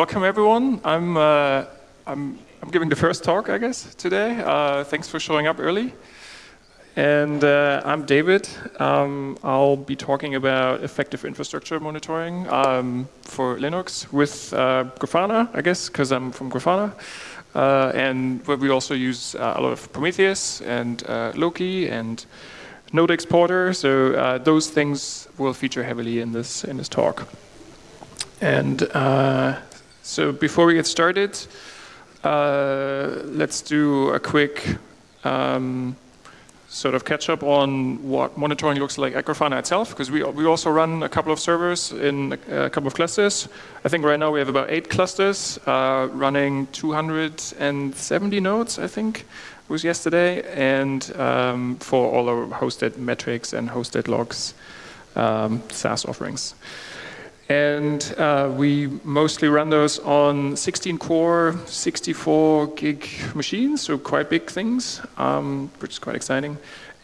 welcome everyone. I'm, uh, I'm, I'm giving the first talk, I guess, today. Uh, thanks for showing up early. And uh, I'm David. Um, I'll be talking about effective infrastructure monitoring um, for Linux with uh, Grafana, I guess, because I'm from Grafana. Uh, and we also use uh, a lot of Prometheus and Loki and Node Exporter. So those things will feature heavily in this in this talk. And so before we get started, uh, let's do a quick um, sort of catch up on what monitoring looks like at Grafana itself, because we, we also run a couple of servers in a, a, couple of clusters. I think right now we have about eight clusters uh, running 270 nodes, I think was yesterday, and um, for all our hosted metrics and hosted logs um, SaaS offerings. And uh, we mostly run those on 16 core, 64 gig machines, so quite big things, um, which is quite exciting.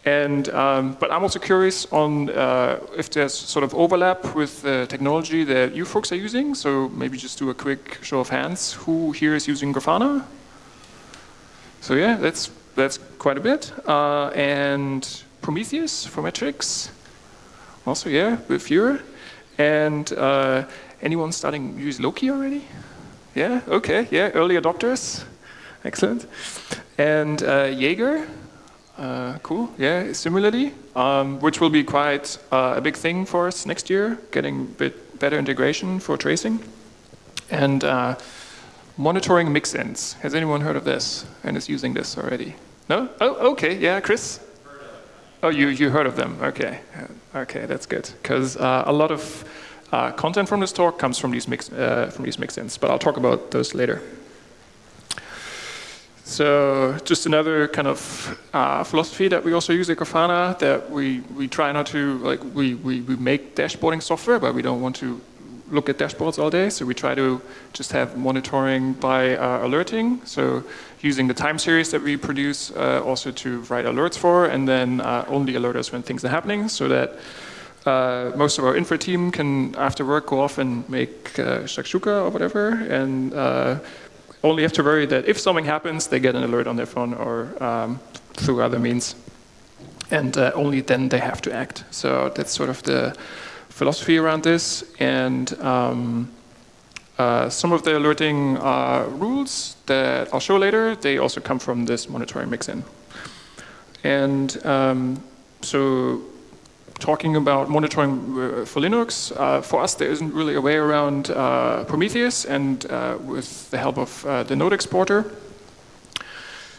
And, um, but I'm also curious on uh, if there's sort of overlap with the technology that you folks are using. So maybe just do a quick show of hands. Who here is using Grafana? So yeah, that's, that's quite a bit. Uh, and Prometheus for metrics. Also, yeah, with fewer. And uh, anyone starting use Loki already? Yeah, okay, yeah, early adopters. Excellent. And uh, Jaeger, uh, cool, yeah, similarly, um, which will be quite uh, a big thing for us next year, getting a bit better integration for tracing. And uh, monitoring mixins. Has anyone heard of this and is using this already? No? Oh, okay, yeah, Chris? Oh, you, you heard of them, okay. Okay, that's good, because uh, a lot of uh, content from this talk comes from these, mix, uh, from these mix-ins, but I'll talk about those later. So just another kind of uh, philosophy that we also use at Grafana, that we, we try not to, like, we, we, we make dashboarding software, but we don't want to look at dashboards all day. So we try to just have monitoring by uh, alerting. So using the time series that we produce uh, also to write alerts for, and then uh, only alert us when things are happening so that uh, most of our infra team can, after work, go off and make uh, shakshuka or whatever, and only have to worry that if something happens, they get an alert on their phone or um, through other means. And only then they have to act. So that's sort of the philosophy around this. And um, uh, some of the alerting uh, rules that I'll show later, they also come from this monitoring mixin. And um, so talking about monitoring uh, for Linux, uh, for us there isn't really a way around uh, Prometheus and uh, with the help of the node exporter.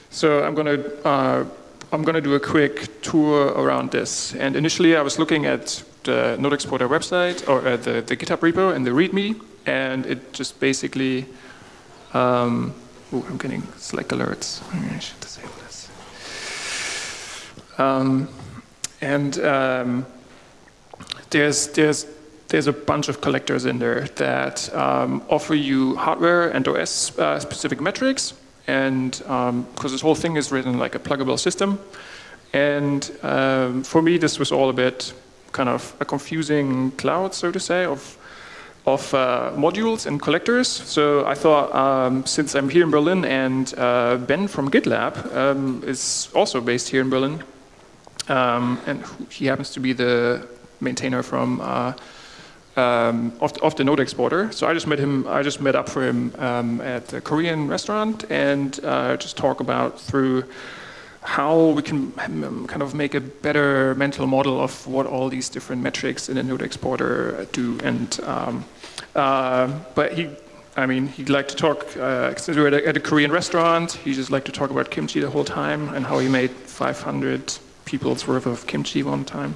So I'm going to I'm going to do a quick tour around this. And initially I was looking at the Node Exporter website, or uh, the, the GitHub repo and the README, and it just basically, um, oh, I'm getting Slack alerts. I should disable this. Um, and um, there's, there's, there's a bunch of collectors in there that um, offer you hardware and OS uh, specific metrics and because um, this whole thing is written like a pluggable system. And um, for me, this was all a bit kind of a confusing cloud, so to say, of of uh, modules and collectors. So I thought, um, since I'm here in Berlin and uh, Ben from GitLab um, is also based here in Berlin, um, and he happens to be the maintainer from uh, um, of, the, of, the, node exporter. So I just met him. I just met up for him um, at a Korean restaurant and uh, just talk about through how we can um, kind of make a better mental model of what all these different metrics in a node exporter do. And um, uh, but he. I mean, he'd like to talk, uh, we were at a, at a Korean restaurant, he just liked to talk about kimchi the whole time and how he made 500 people's worth of kimchi one time.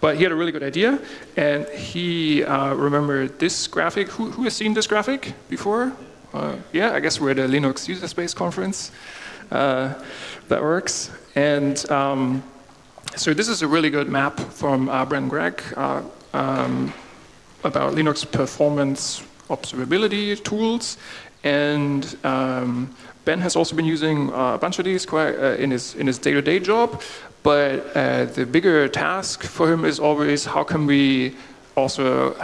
But he had a really good idea, and he uh, remembered this graphic. Who, who, has seen this graphic before? Uh, yeah, I guess we're at a Linux user space conference. Uh, that works. And um, so this is a really good map from uh, Brendan Gregg uh, um, about Linux performance observability tools. And um, Ben has also been using uh, a bunch of these quite, uh, in his in his day-to-day -day job. But uh, the bigger task for him is always how can we also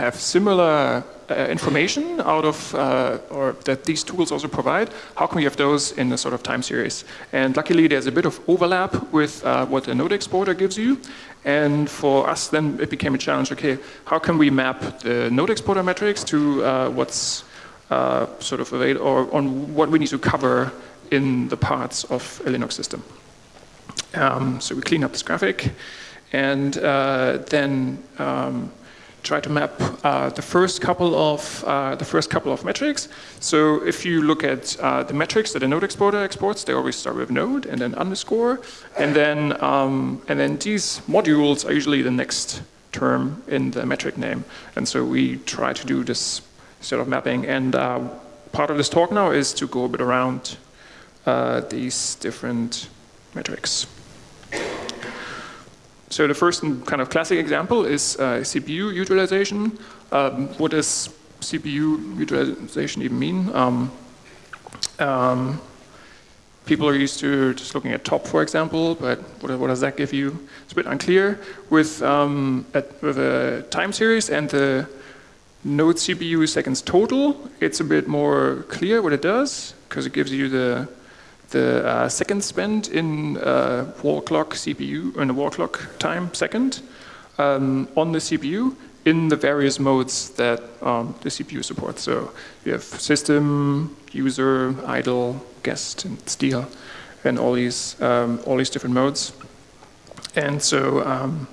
have similar information out of, uh, or that these tools also provide, how can we have those in a sort of time series? And luckily there's a bit of overlap with uh, what the node exporter gives you. And for us then it became a challenge, okay, how can we map the node exporter metrics to uh, what's uh, sort of available, or on what we need to cover in the parts of a Linux system. Um, so we clean up this graphic and uh, then um, try to map uh, the first couple of uh, the first couple of metrics. So if you look at uh, the metrics that a node exporter exports, they always start with node and then underscore, and then um, and then these modules are usually the next term in the metric name. And so we try to do this sort of mapping. And uh, part of this talk now is to go a bit around uh, these different metrics. So the first kind of classic example is uh, CPU utilization. Um, what does CPU utilization even mean? Um, um, people are used to just looking at top, for example, but what, what does that give you? It's a bit unclear. With, um, at, with a time series and the node CPU seconds total, it's a bit more clear what it does, because it gives you the the uh, second spent in uh, wall clock CPU, in a wall clock time second um, on the CPU in the various modes that um, the CPU supports. So you have system, user, idle, guest, and steal, and all these um, all these different modes. And so um,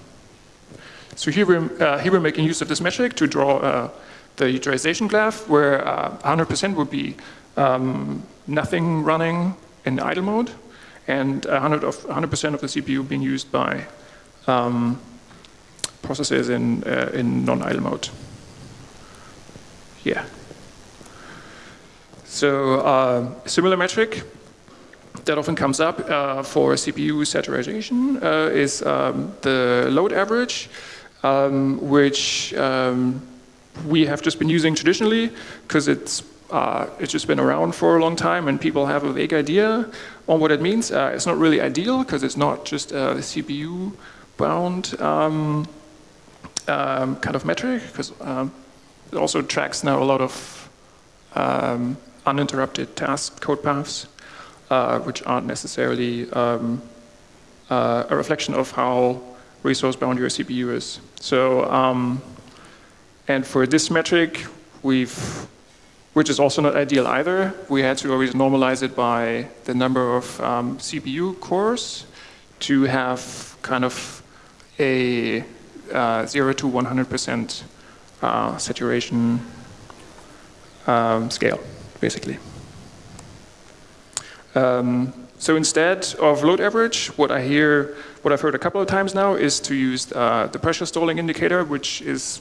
so here we're uh, here we're making use of this metric to draw uh, the utilization graph, where 100% uh, would be um, nothing running in idle mode and 100% of, 100 of the CPU being used by um, processes in, uh, in non-idle mode. Yeah. So uh, similar metric that often comes up uh, for CPU saturation uh, is um, the load average, um, which um, we have just been using traditionally because it's uh, it's just been around for a long time and people have a vague idea on what it means. Uh, it's not really ideal because it's not just a CPU bound um, um, kind of metric because um, it also tracks now a lot of um, uninterrupted task code paths uh, which aren't necessarily um, uh, a reflection of how resource bound your CPU is. So, um, and for this metric, we've which is also not ideal either. We had to always normalize it by the number of um, CPU cores to have kind of a uh, 0 to 100% uh, saturation um, scale, basically. Um, so instead of load average, what I hear, what I've heard a couple of times now is to use uh, the pressure stalling indicator, which is,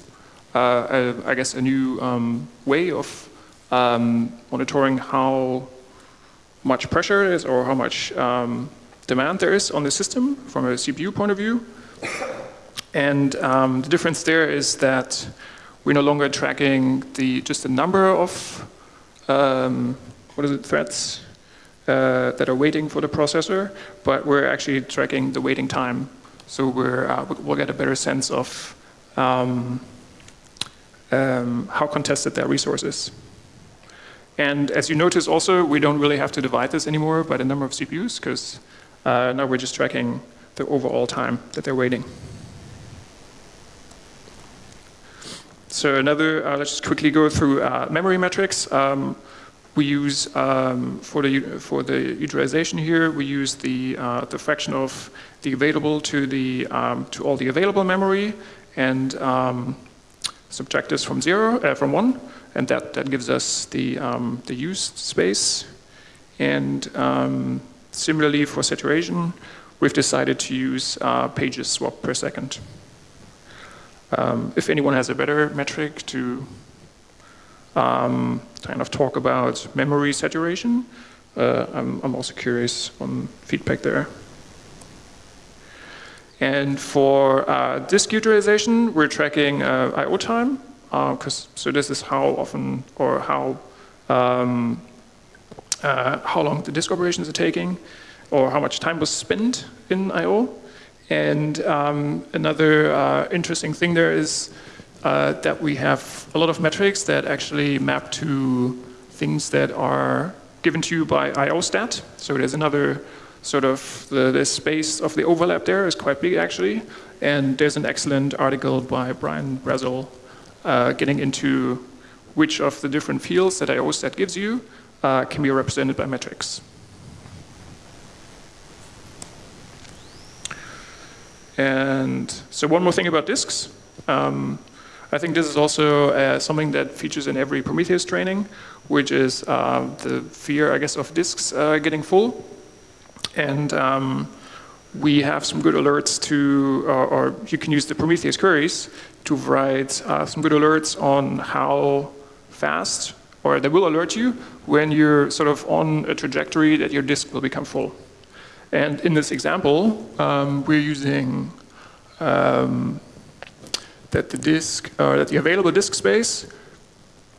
uh, a, I guess, a new um, way of um, monitoring how much pressure is or how much um, demand there is on the system from a CPU point of view. And um, the difference there is that we're no longer tracking the just the number of um, what is it threads uh, that are waiting for the processor, but we're actually tracking the waiting time. So we're uh, we'll get a better sense of um, um, how contested that resource is. And as you notice also, we don't really have to divide this anymore by the number of CPUs because uh, now we're just tracking the overall time that they're waiting. So another, uh, let's just quickly go through uh, memory metrics. Um, we use um, for the for the utilization here, we use the uh, the fraction of the available to the um, to all the available memory and um, subtract this from zero uh, from one and that, that gives us the, um, the used space. And um, similarly for saturation, we've decided to use uh, pages swap per second. Um, if anyone has a better metric to um, kind of talk about memory saturation, uh, I'm, I'm also curious on feedback there. And for uh, disk utilization, we're tracking uh, I.O. time because so this is how often or how um, uh, how long the disk operations are taking, or how much time was spent in I/O. And um, another uh, interesting thing there is uh, that we have a lot of metrics that actually map to things that are given to you by IOStat. So there's another sort of, the, the space of the overlap there is quite big actually. And there's an excellent article by Brian Brazil uh, getting into which of the different fields that IOStat gives you uh, can be represented by metrics. And so one more thing about disks. Um, I think this is also uh, something that features in every Prometheus training, which is uh, the fear, I guess, of disks uh, getting full. And um, we have some good alerts to, or, or, you can use the Prometheus queries to write uh, some good alerts on how fast, or they will alert you when you're sort of on a trajectory that your disk will become full. And in this example, um, we're using um, that the disk, or that the available disk space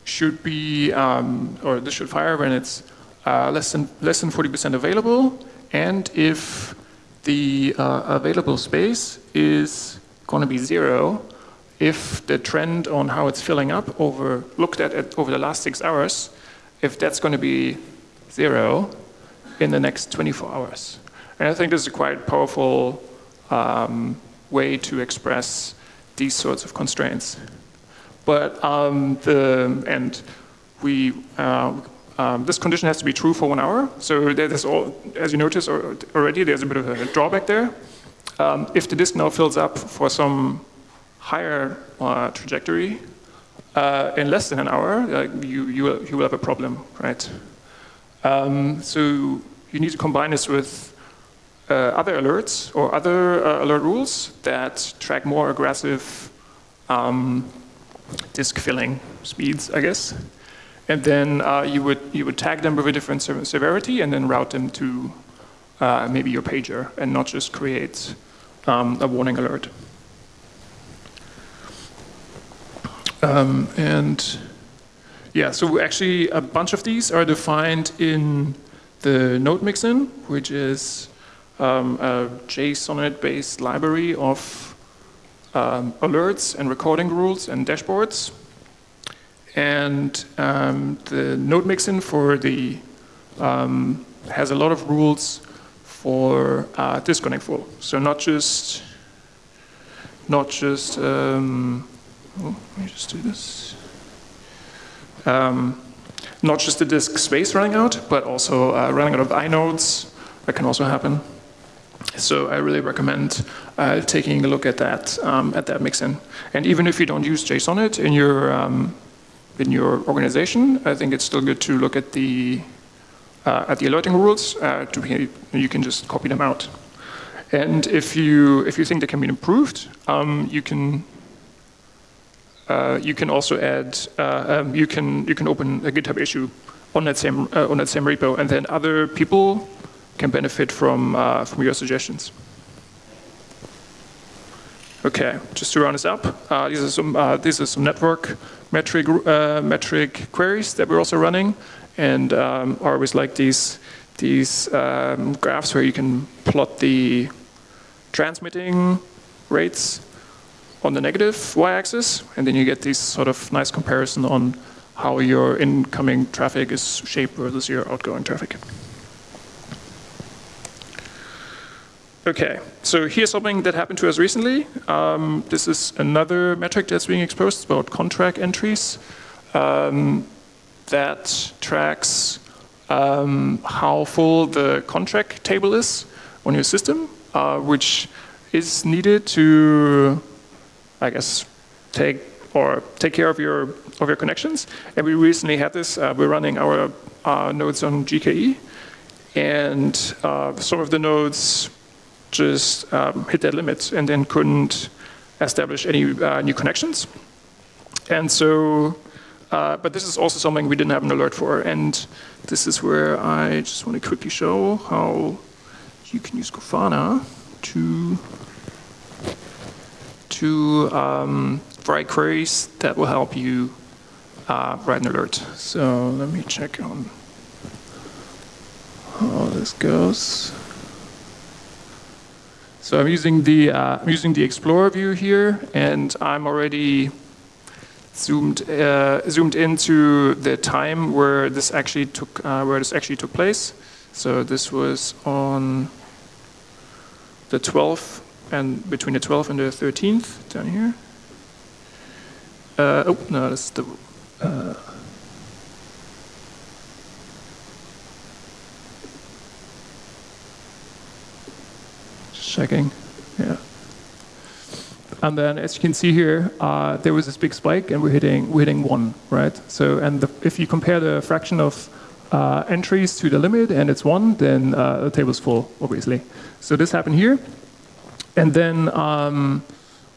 should be, um, or this should fire when it's uh, less than less than 40% available, and if the uh, available space is going to be zero, if the trend on how it's filling up over looked at it over the last six hours, if that's going to be zero in the next 24 hours. And I think this is a quite powerful um, way to express these sorts of constraints. But um, the, and we, uh, um, this condition has to be true for one hour. So there's all, as you notice already, there's a bit of a drawback there. Um, if the disk now fills up for some higher uh, trajectory uh, in less than an hour, uh, you, you, will, you will have a problem, right? Um, so you need to combine this with uh, other alerts or other uh, alert rules that track more aggressive um, disk filling speeds, I guess. And then you would you would tag them with a different severity and then route them to maybe your pager and not just create um, a warning alert. Um, and yeah, so actually a bunch of these are defined in the node mixin, which is um, a Jsonnet-based library of um, alerts and recording rules and dashboards. And um, the node mixin for the um, has a lot of rules for uh, disconnect full. So not just not just um, oh, let me just do this. Um, not just the disk space running out, but also uh, running out of inodes. That can also happen. So I really recommend uh, taking a look at that um, at that mixin. And even if you don't use Jsonnet in your um, in your organization, I think it's still good to look at the uh, at the alerting rules. Uh, to be, you can just copy them out. And if you if you think they can be improved, um, you can uh, you can also add uh, um, you can you can open a GitHub issue on that same uh, on that same repo, and then other people can benefit from, uh, from your suggestions. Okay, just to round this up, uh, these are some uh, these are some network metric metric queries that we're also running, and um, I always like these these um, graphs where you can plot the transmitting rates on the negative y-axis, and then you get this sort of nice comparison on how your incoming traffic is shaped versus your outgoing traffic. Okay, so here's something that happened to us recently. Um, this is another metric that's being exposed about conntrack entries um, that tracks um, how full the conntrack table is on your system, uh, which is needed to, I guess, take or take care of your of your connections. And we recently had this. Uh, we're running our uh, nodes on GKE, and uh, some of the nodes just um, hit their limits and then couldn't establish any uh, new connections. And so, uh, but this is also something we didn't have an alert for. And this is where I just want to quickly show how you can use Grafana to to um, write queries that will help you uh, write an alert. So let me check on how this goes. So I'm using the uh, I'm using the Explorer view here, and I'm already zoomed uh, zoomed into the time where this actually took uh, where this actually took place. So this was on the 12th and between the 12th and the 13th down here. Uh, oh no, that's the. Uh, checking, yeah. And then, as you can see here, uh, there was this big spike, and we're hitting we're hitting one, right? So, and the, if you compare the fraction of uh, entries to the limit, and it's one, then uh, the table's full, obviously. So this happened here, and then um,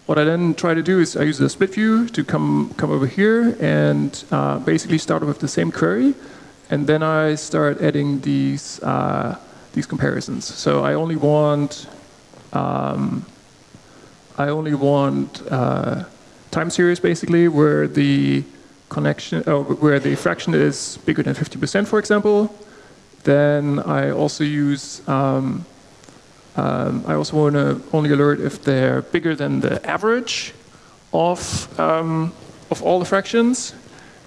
what I then try to do is I use the split view to come come over here and uh, basically start with the same query, and then I start adding these uh, these comparisons. So I only want um, I only want uh, time series basically where the connection, oh, where the fraction is bigger than 50%, for example. Then I also use, um, um, I also want to only alert if they're bigger than the average of, um, of all the fractions.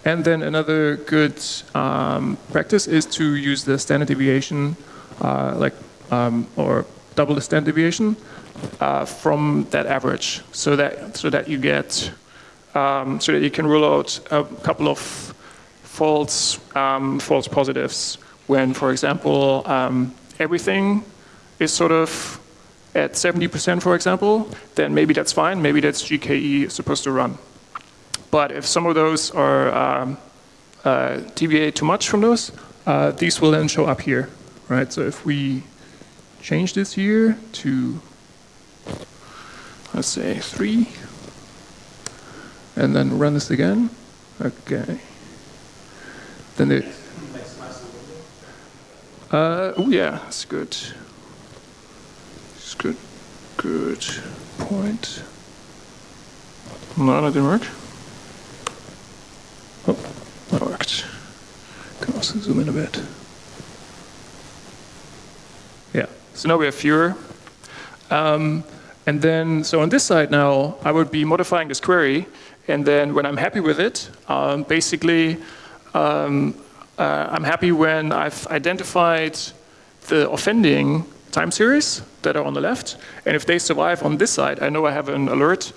And then another good um, practice is to use the standard deviation, uh, like, um, or double the standard deviation uh, from that average, so that so that you get um, so that you can rule out a couple of false um, false positives when, for example, everything is sort of at 70%, for example, then maybe that's fine. Maybe that's GKE supposed to run. But if some of those are um, uh, deviate too much from those, uh, these will then show up here, right? So if we change this here to let's say three, and then run this again. Okay. Then it. Uh, oh yeah, it's good. Good. Good point. No, that didn't work. Oh, that worked. Can also zoom in a bit. Yeah. So now we have fewer. Um, and then, so on this side now, I would be modifying this query. And then when I'm happy with it, um, basically, um, uh, I'm happy when I've identified the offending time series that are on the left. And if they survive on this side, I know I have an alert,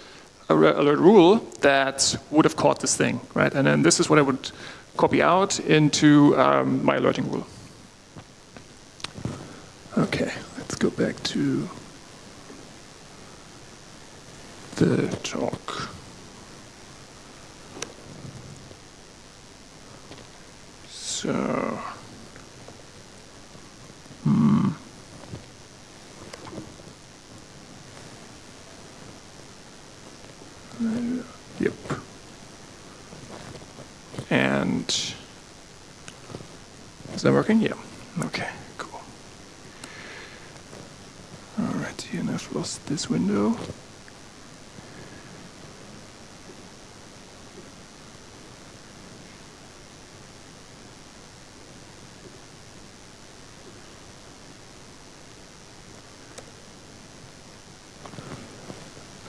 alert rule that would have caught this thing, right? And then this is what I would copy out into um, my alerting rule. Okay, let's go back to the talk. So, hmm. Yep. And is that working? Yeah. Okay, cool. All right, and I've lost this window.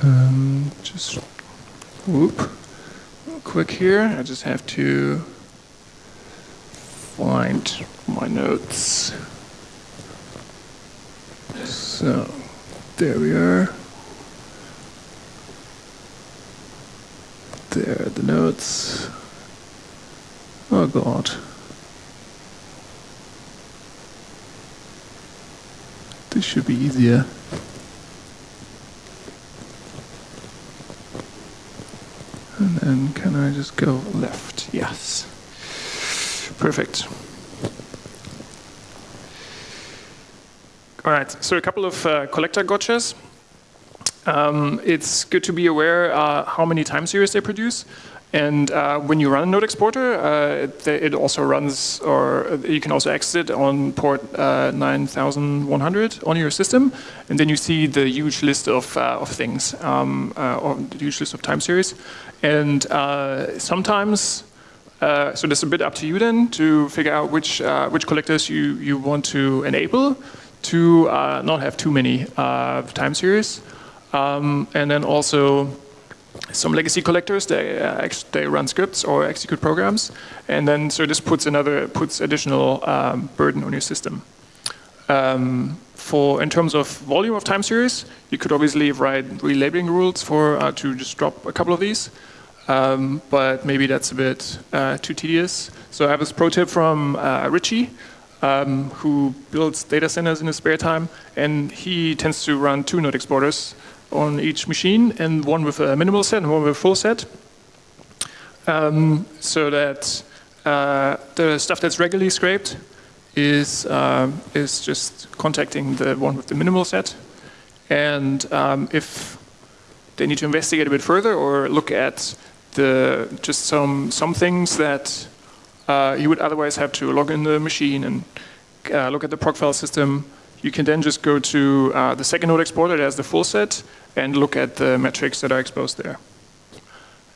Um, just whoop, real quick here. I just have to find my notes. So, there we are. There are the notes. Oh god. This should be easier. And then can I just go left? Yes. Perfect. All right, so a couple of uh, collector gotchas. Um, it's good to be aware uh, how many time series they produce. And uh, when you run a node exporter, uh, it, it, also runs, or you can also exit it on port uh, 9100 on your system, and then you see the huge list of, uh, of things, um, uh, or the huge list of time series. And uh, sometimes, so this is a bit up to you then to figure out which which collectors you you want to enable to not have too many time series, um, and then also some legacy collectors. They uh, they run scripts or execute programs, and then so this puts another puts additional um, burden on your system. Um, for in terms of volume of time series, you could obviously write relabeling rules for uh, to just drop a couple of these, um, but maybe that's a bit uh, too tedious. So I have this pro tip from uh, Richie, um, who builds data centers in his spare time, and he tends to run two node exporters on each machine, and one with a minimal set and one with a full set, um, so that uh, the stuff that's regularly scraped is, uh, is just contacting the one with the minimal set. And um, if they need to investigate a bit further or look at the just some, some things that uh, you would otherwise have to log in the machine and uh, look at the proc file system, you can then just go to uh, the second node exporter that has the full set and look at the metrics that are exposed there.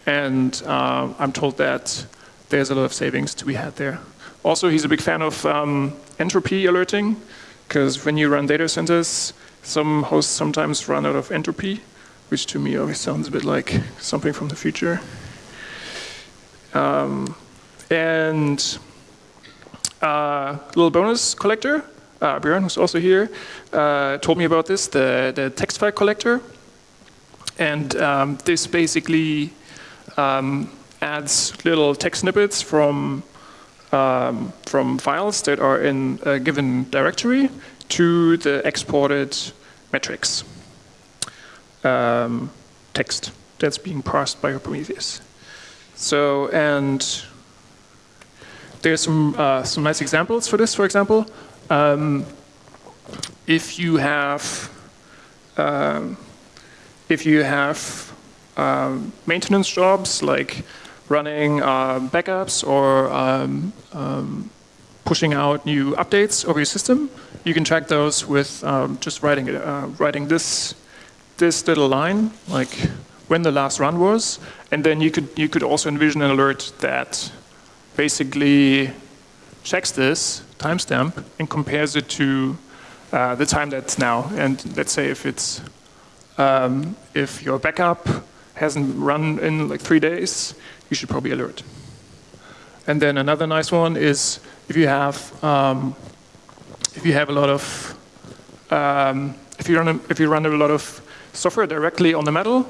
And uh, I'm told that there's a lot of savings to be had there. Also, he's a big fan of um, entropy alerting, because when you run data centers, some hosts sometimes run out of entropy, which to me always sounds a bit like something from the future. Um, and uh, little bonus collector, uh, Björn, who's also here, uh, told me about this, the, the text file collector. And um, this basically um, adds little text snippets from um, from files that are in a given directory to the exported metrics um, text that's being parsed by Prometheus. So, and there's some, uh, some nice examples for this, for example. Um, if you have, um, if you have um, maintenance jobs like running uh, backups or um, um, pushing out new updates of your system. You can track those with um, just writing it, uh, writing this this little line, like when the last run was, and then you could you could also envision an alert that basically checks this timestamp and compares it to uh, the time that's now. And let's say if it's um, if your backup hasn't run in like three days, you should probably alert. And then another nice one is if you have um, if you have a lot of um, if you run a, if you run a lot of software directly on the metal,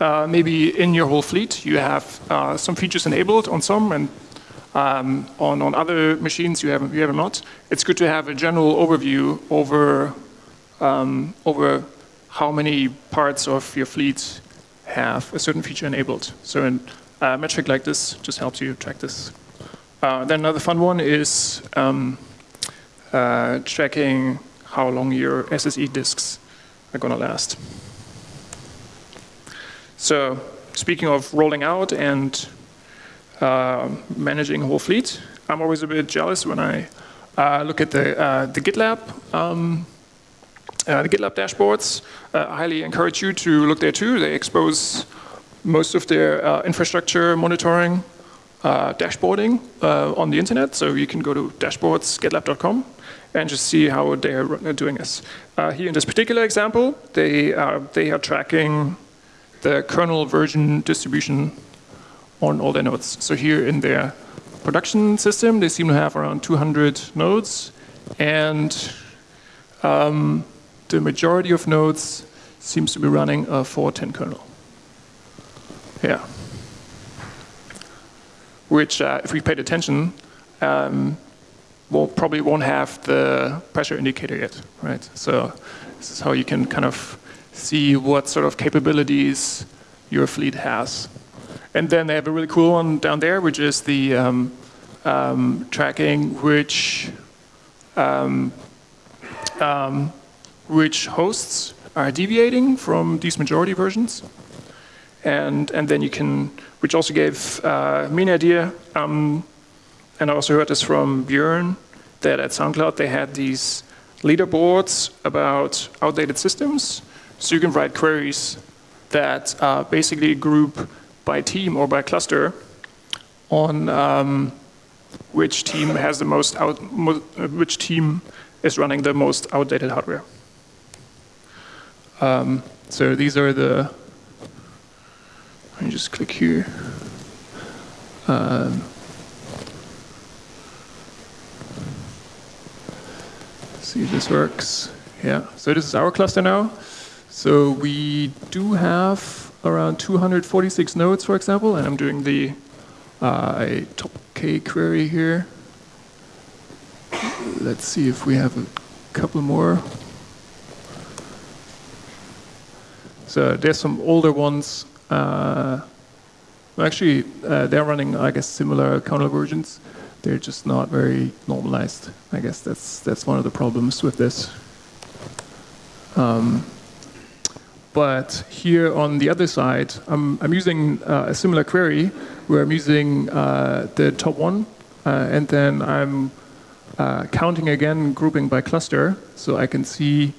uh, maybe in your whole fleet you have uh, some features enabled on some and um, on on other machines you have you have not. It's good to have a general overview over um, over how many parts of your fleet have a certain feature enabled. So a metric like this just helps you track this. Uh, then another fun one is um, uh, tracking how long your SSD disks are going to last. So speaking of rolling out and uh, managing whole fleet, I'm always a bit jealous when I uh, look at the, uh, the GitLab um, uh, the GitLab dashboards. I highly encourage you to look there too. They expose most of their uh, infrastructure monitoring uh, dashboarding uh, on the internet. So you can go to dashboards.gitlab.com and just see how they're doing this. Uh, here in this particular example, they are, they are tracking the kernel version distribution on all their nodes. So here in their production system, they seem to have around 200 nodes, and um, the majority of nodes seems to be running a 410 kernel. Yeah. Which, uh, if we paid attention, um, will probably won't have the pressure indicator yet, right? So this is how you can kind of see what sort of capabilities your fleet has. And then they have a really cool one down there, which is the um, um, tracking which um, um which hosts are deviating from these majority versions and and then you can, which also gave uh, me an idea. Um, and I also heard this from Björn that at SoundCloud they had these leaderboards about outdated systems. So you can write queries that uh, basically group by team or by cluster on um, which team has the most out, mo which team is running the most outdated hardware. Um, so these are the Let me just click here. Um, see if this works. Yeah, so this is our cluster now. So we do have around 246 nodes, for example, and I'm doing the uh, top K query here. Let's see if we have a couple more. So there's some older ones. Uh, actually, uh, they're running, I guess, similar kernel versions. They're just not very normalized. I guess that's that's one of the problems with this. Um, but here on the other side, I'm, I'm using uh, a similar query where I'm using uh, the top one, uh, and then I'm uh, counting again, grouping by cluster, so I can see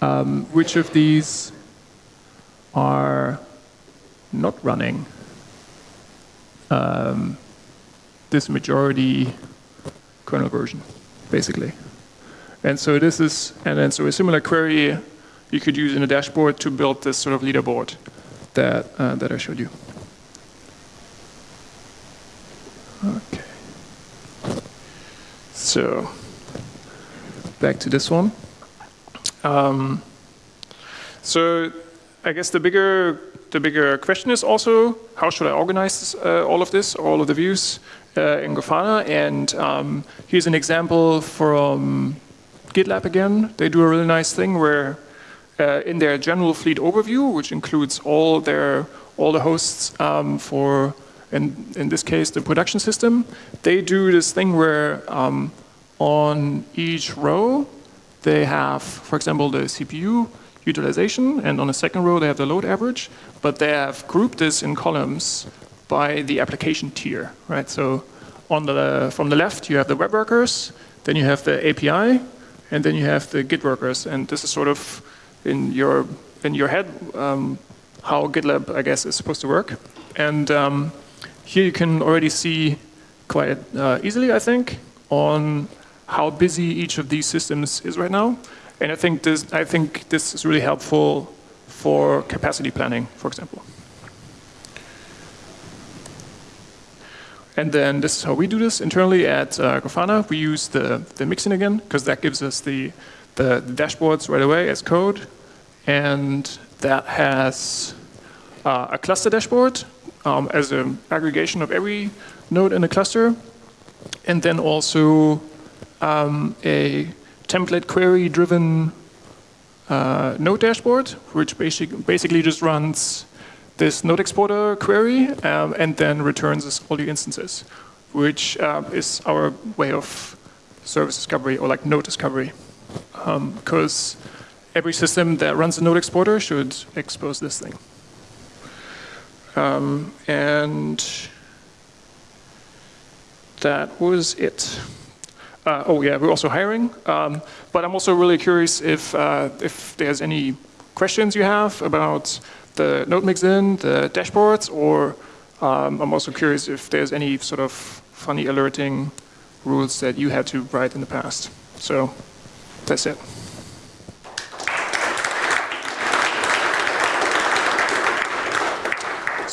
um, which of these are not running um, this majority kernel version, basically. And so this is, and then so a similar query you could use in a dashboard to build this sort of leaderboard that, uh, that I showed you. Okay. So back to this one. Um, so I guess the bigger the bigger question is also how should I organize uh, all of this, all of the views uh, in Grafana? And um, here's an example from GitLab again. They do a really nice thing where uh, in their general fleet overview, which includes all their all the hosts um, for, in, in this case, the production system, they do this thing where um, on each row, they have, for example, the CPU utilization, and on the second row, they have the load average, but they have grouped this in columns by the application tier, right? So on the, from the left, you have the web workers, then you have the API, and then you have the Git workers, and this is sort of in your in your head um, how GitLab, I guess, is supposed to work. And um, here you can already see quite uh, easily, I think, on how busy each of these systems is right now. And I think this, I think this is really helpful for capacity planning, for example. And then this is how we do this internally at uh, Grafana. We use the, the mixin again, because that gives us the, the, the dashboards right away as code and that has uh, a cluster dashboard um, as an aggregation of every node in the cluster, and then also um, a template query driven uh, node dashboard, which basic, basically just runs this node exporter query um, and then returns all the instances, which uh, is our way of service discovery or like node discovery. Because um, every system that runs a node exporter should expose this thing. Um, and that was it. Uh, oh yeah, we're also hiring. Um, but I'm also really curious if, uh, if there's any questions you have about the node mixin, the dashboards, or um, I'm also curious if there's any sort of funny alerting rules that you had to write in the past. So that's it.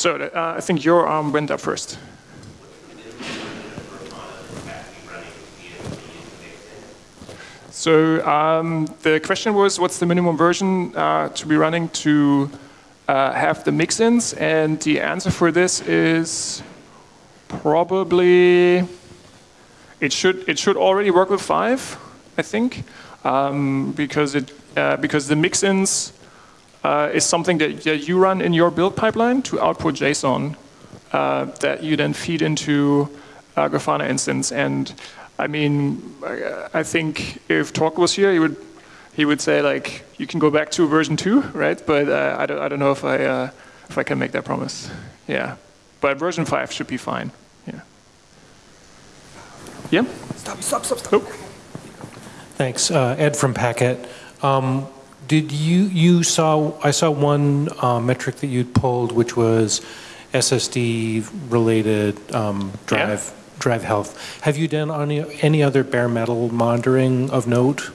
So uh, I think your arm went up first. So um, the question was, what's the minimum version uh, to be running to uh, have the mixins? And the answer for this is probably it should it should already work with five, I think, um, because it uh, because the mixins uh, is something that, that, you run in your build pipeline to output JSON uh, that you then feed into a Grafana instance. And I mean, I think if Tork was here, he would he would say like you can go back to version two, right? But uh, I don't I don't know if I uh, if I can make that promise. Yeah, but version five should be fine. Yeah. Yeah. Stop! Stop! Stop! Stop! Oh. Thanks, uh, Ed from Packet. Um, did you, you saw, I saw one uh, metric that you'd pulled, which was SSD related um, drive, yeah. drive health. Have you done any, any other bare metal monitoring of note?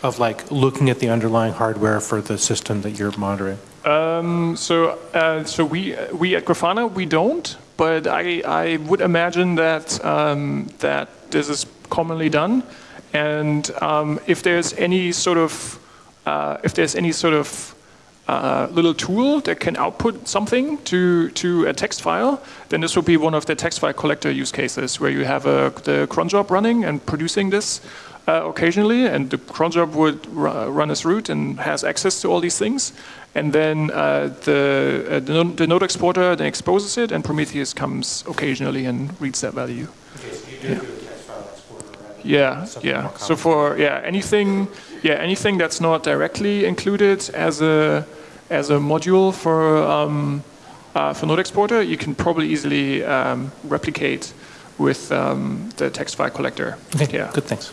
Of like looking at the underlying hardware for the system that you're monitoring? Um, so, uh, so we we at Grafana we don't, but I I would imagine that um, that this is commonly done, and um, if there's any sort of uh, if there's any sort of uh, little tool that can output something to to a text file, then this would be one of the text file collector use cases where you have a, the cron job running and producing this uh, occasionally, and the cron job would run as root and has access to all these things. And then uh, the, uh, the, the, node exporter then exposes it, and Prometheus comes occasionally and reads that value. Okay, so you do yeah. do a text file exporter, right? Yeah, yeah. So for yeah anything yeah anything that's not directly included as a as a module for um, uh, for node exporter, you can probably easily um, replicate with um, the text file collector. Okay, yeah. good, thanks.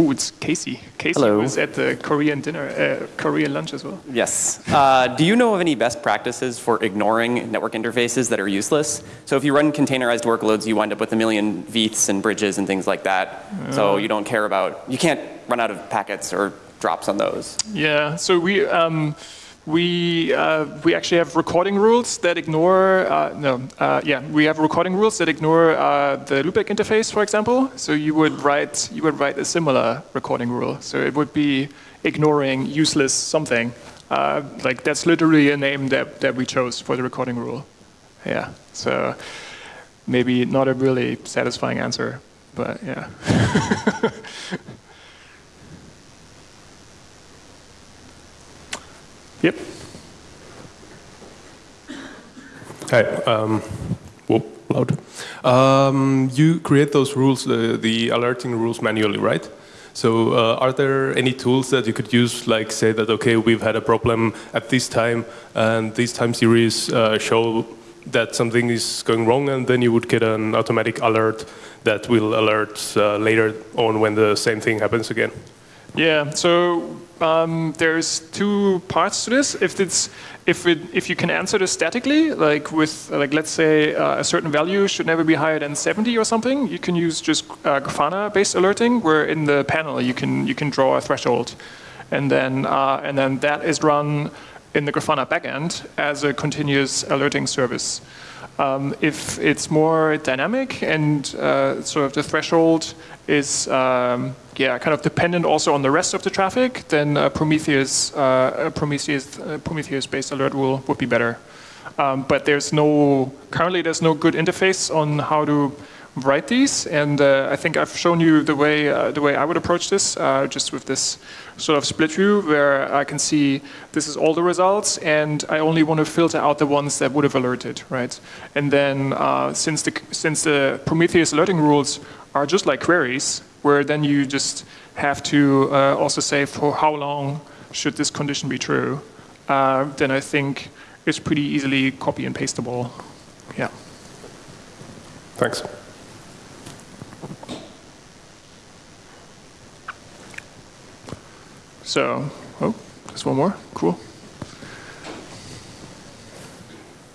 Oh, it's Casey. Casey Hello. was at the Korean dinner, uh, Korean lunch as well. Yes. Uh, do you know of any best practices for ignoring network interfaces that are useless? So if you run containerized workloads, you wind up with a million veths and bridges and things like that. Uh, so you don't care about, you can't run out of packets or drops on those. Yeah. So we. Um, we uh, we actually have recording rules that ignore uh, no uh, yeah we have recording rules that ignore uh, the loopback interface for example. So you would write you would write a similar recording rule. So it would be ignoring useless something. Uh, like that's literally a name that that we chose for the recording rule. Yeah so maybe not a really satisfying answer but yeah Hi. Um, whoop, loud. Um, you create those rules, the alerting rules manually, right? So uh, are there any tools that you could use, like say that, okay, we've had a problem at this time, and this time series uh, show that something is going wrong, and then you would get an automatic alert that will alert uh, later on when the same thing happens again? Yeah, so um, there's two parts to this. If it's if it if you can answer this statically, like with like let's say uh, a certain value should never be higher than 70 or something, you can use just uh, Grafana-based alerting, where in the panel you can you can draw a threshold, and then uh, and then that is run in the Grafana backend as a continuous alerting service. Um, if it's more dynamic and uh, sort of the threshold is um, yeah kind of dependent also on the rest of the traffic, then uh, Prometheus uh, Prometheus uh, Prometheus based alert rule would be better. Um, but there's no currently there's no good interface on how to write these, and uh, I think I've shown you the way uh, the way I would approach this, uh, just with this sort of split view where I can see this is all the results, and I only want to filter out the ones that would have alerted, right? And then uh, since the since the Prometheus alerting rules are just like queries, where then you just have to uh, also say for how long should this condition be true, uh, then I think it's pretty easily copy and pasteable. Yeah. Thanks. So, oh, just one more. Cool.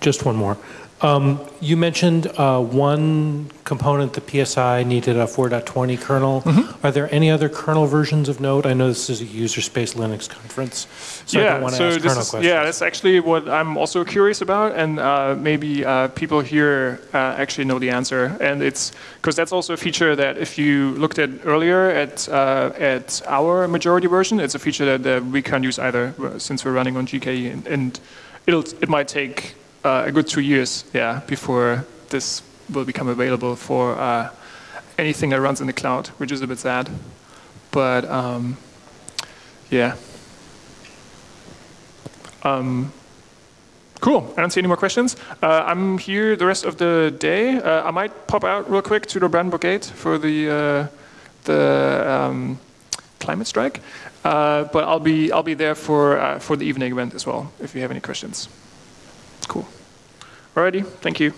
Just one more. Um, you mentioned uh, one component, the PSI, needed a 4.20 kernel. Mm -hmm. Are there any other kernel versions of Node? I know this is a user space Linux conference, so yeah, I don't want to so ask kernel is, questions. Yeah, that's actually what I'm also curious about, and uh, maybe uh, people here uh, actually know the answer. And it's because that's also a feature that if you looked at earlier at uh, at our majority version, it's a feature that we can't use either since we're running on GKE, and, and it'll it might take uh, a good two years, yeah, before this will become available for uh, anything that runs in the cloud, which is a bit sad. But um, yeah. Um, cool. I don't see any more questions. Uh, I'm here the rest of the day. Uh, I might pop out real quick to the Brandenburg Gate for the uh, the um, climate strike, uh, but I'll be I'll be there for for the evening event as well. If you have any questions. Cool. Alrighty, thank you.